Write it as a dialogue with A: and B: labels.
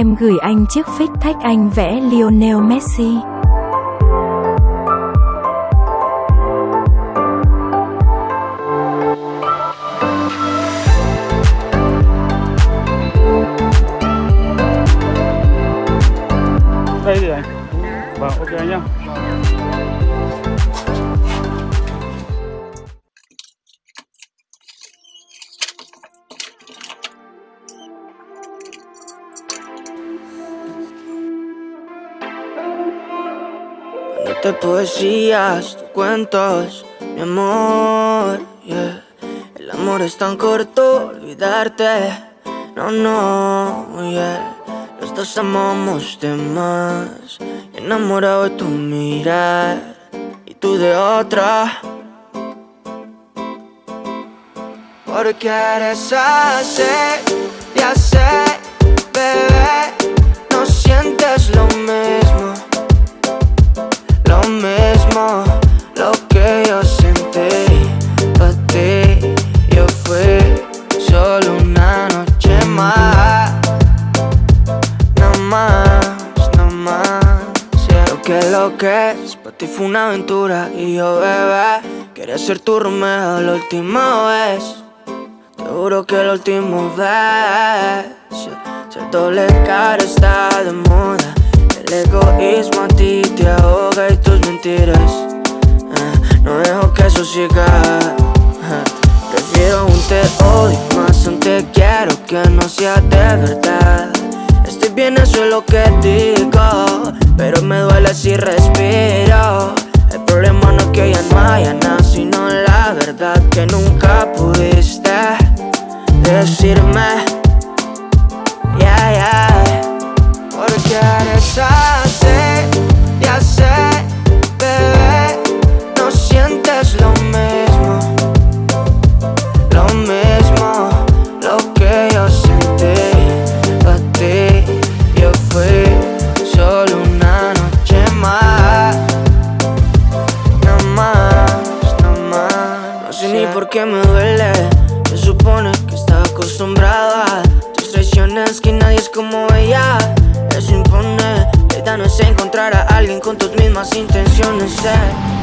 A: Em gửi anh chiếc phích thách anh vẽ Lionel Messi.
B: đây thì anh vâng ok nhá
C: Dándote poesías, cuentos, mi amor, yeah. El amor es tan corto, olvidarte, no, no, yeah. Los dos amamos de enamorado de tu mirar y tú de otra. Porque eres así, ya sé, que para ti fue una aventura y yo bebé quería ser tu Romeo la última vez. Te juro que la última vez. Ser doble cara está de moda. El egoísmo a ti te ahoga y tus mentiras ah, No dejo que eso siga ah, Prefiero un te odio más un te quiero que no sea de verdad Estoy bien, eso es lo que digo Pero me duele si respiro. El problema no es que no haya nada Sino la verdad que nunca pudiste decirme Yeah, yeah Porque eres Qué me duele Se supone que estaba acostumbrada tus traiciones Que nadie es como ella Eso impone La idea no es encontrar a alguien con tus mismas intenciones eh.